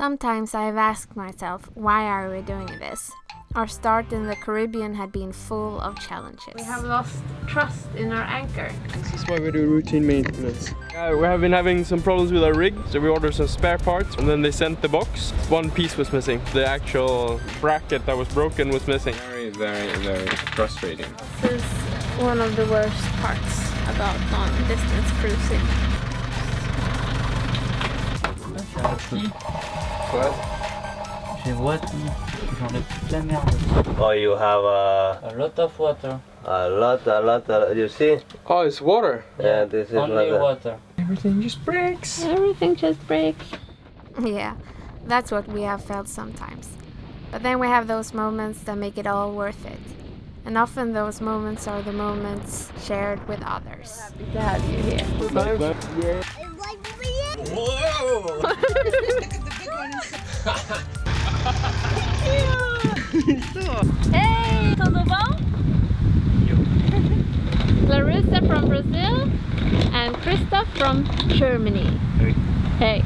Sometimes I have asked myself, why are we doing this? Our start in the Caribbean had been full of challenges. We have lost trust in our anchor. This is why we do routine maintenance. Uh, we have been having some problems with our rig, so we ordered some spare parts and then they sent the box. One piece was missing. The actual bracket that was broken was missing. Very, very, very frustrating. This is one of the worst parts about long distance cruising. J'ai boîte, j'en ai toute la merde. Oh, you have a, A lot of water. a lot, a lot, a lot. You see? Oh, it's water. Yeah, this is Only water. water. Everything just breaks. Everything just breaks. Yeah, that's what we have felt sometimes. But then we have those moments that make it all worth it. And often those moments are the moments shared with others. Happy to have you here. Hey, tudo bom? Larissa from Brazil and Christoph from Germany. Hey.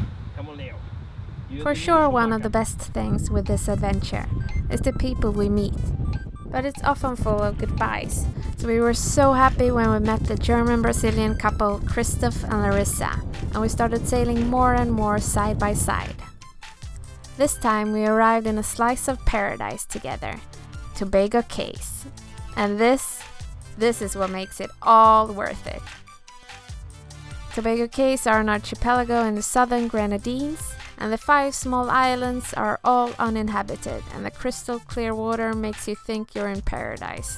For sure, one of the best things with this adventure is the people we meet. But it's often full of goodbyes. So we were so happy when we met the German Brazilian couple Christoph and Larissa, and we started sailing more and more side by side. This time we arrived in a slice of paradise together, Tobago Cays. And this, this is what makes it all worth it. Tobago Cays are an archipelago in the southern Grenadines, and the five small islands are all uninhabited, and the crystal clear water makes you think you're in paradise.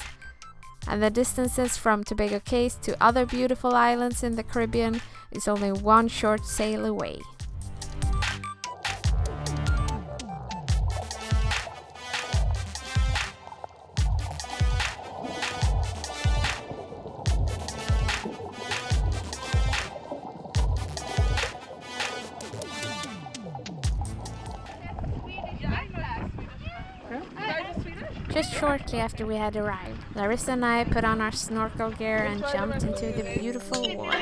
And the distances from Tobago Cays to other beautiful islands in the Caribbean is only one short sail away. Just shortly after we had arrived, Larissa and I put on our snorkel gear and jumped into the beautiful water.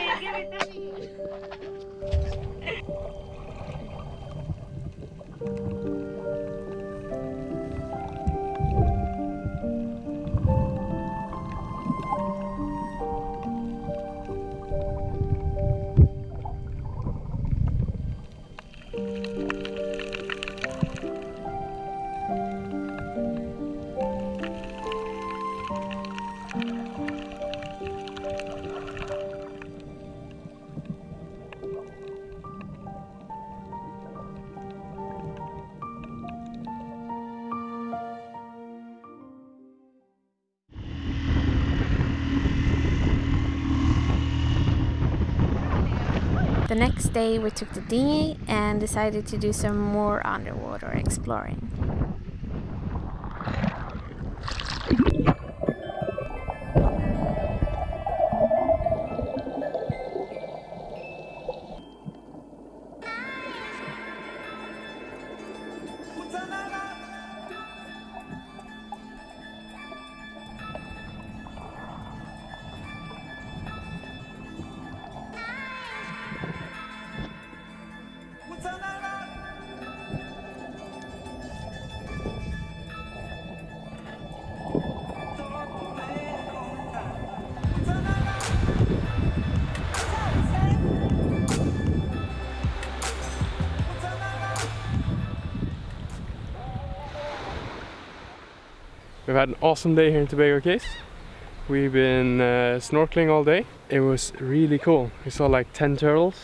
Next day we took the dinghy and decided to do some more underwater exploring. We've had an awesome day here in Tobago Cays. We've been uh, snorkeling all day. It was really cool. We saw like 10 turtles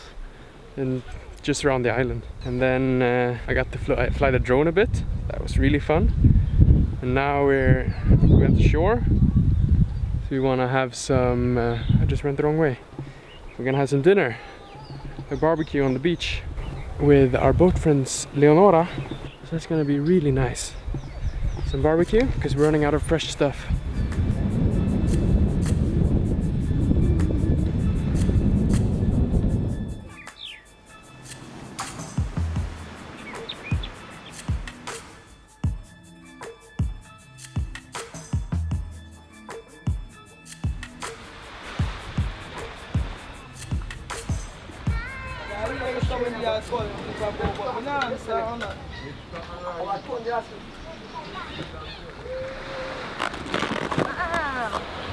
and just around the island. And then uh, I got to fly, fly the drone a bit. That was really fun. And now we're we went shore. So we want to have some. Uh, I just went the wrong way. We're gonna have some dinner, a barbecue on the beach with our boat friends Leonora. So that's gonna be really nice some barbecue because we're running out of fresh stuff.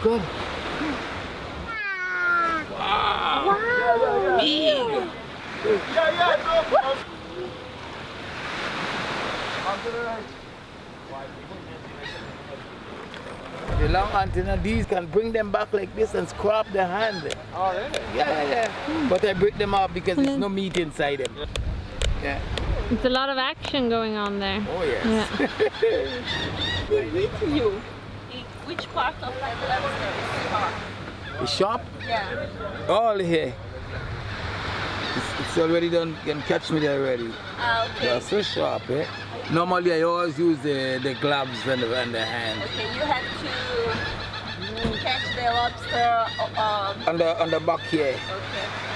Good. Wow. Big. Yeah, yeah, yeah. The long antenna, these can bring them back like this and scrap the hand. Oh, really? Yeah, yeah, yeah. But I break them off because there's no meat inside them. Yeah. It's a lot of action going on there. Oh, yes. Yeah. Which part of my lobster is hot? The shop, Yeah. all here. It's, it's already done, you can catch me there already. Ah, okay. They're so sharp, eh? Normally I always use the, the gloves and the, and the hand. Okay, you have to catch the lobster. Um, On the, on the back here. okay.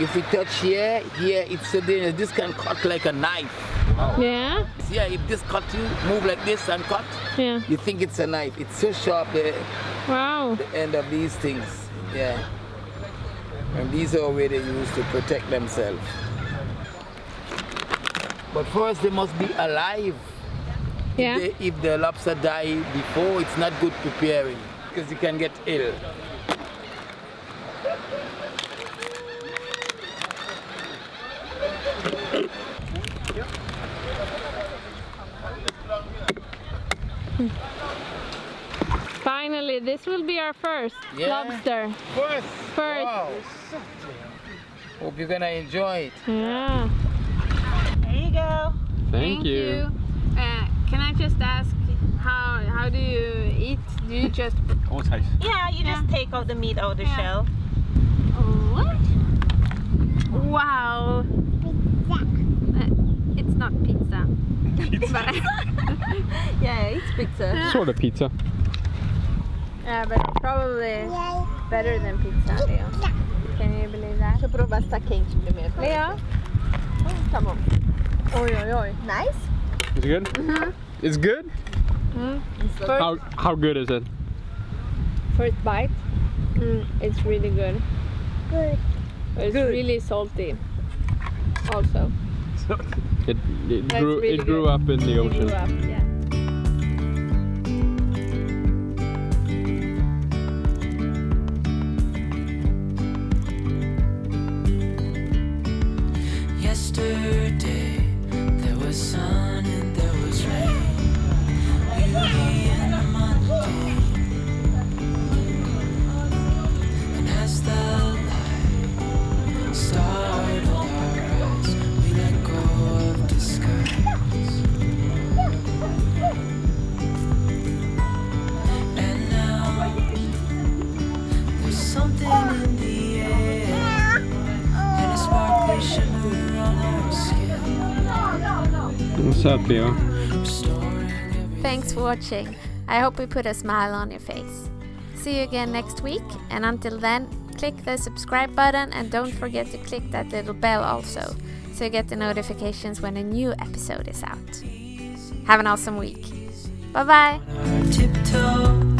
If we touch here, here it's so dangerous. This can cut like a knife. Yeah? Yeah, if this cut you, move like this and cut, Yeah. you think it's a knife. It's so sharp, the, Wow. the end of these things. Yeah. And these are where they use to protect themselves. But first they must be alive. Yeah. If, they, if the lobster die before, it's not good preparing because you can get ill. Finally, this will be our first Yeah. lobster. First. First. Wow. Hope you're gonna enjoy it. Yeah. There you go. Thank, you. Uh, can I just ask how how do you eat? Do you just Oh, taste. Yeah, you just take out the meat out of the Yeah. shell. what? Wow. It's not pizza. But- Yeah, it's pizza. Sort of pizza. yeah, but probably better than pizza, Leo. Can you believe that? Deixa eu provar se tá quente primeiro. Leo? Tá bom. Oi, oi, oi. Nice? Is it good? It's good? First, How, how good is it? first bite, mm, it's really good. Good. It's really salty. Also. It, it grew, it grew up in the ocean. up, yeah. What's up, Leo? Thanks for watching. I hope we put a smile on your face. See you again next week, and until then, click the subscribe button and don't forget to click that little bell also, so you get the notifications when a new episode is out. Have an awesome week. Bye bye! tiptoe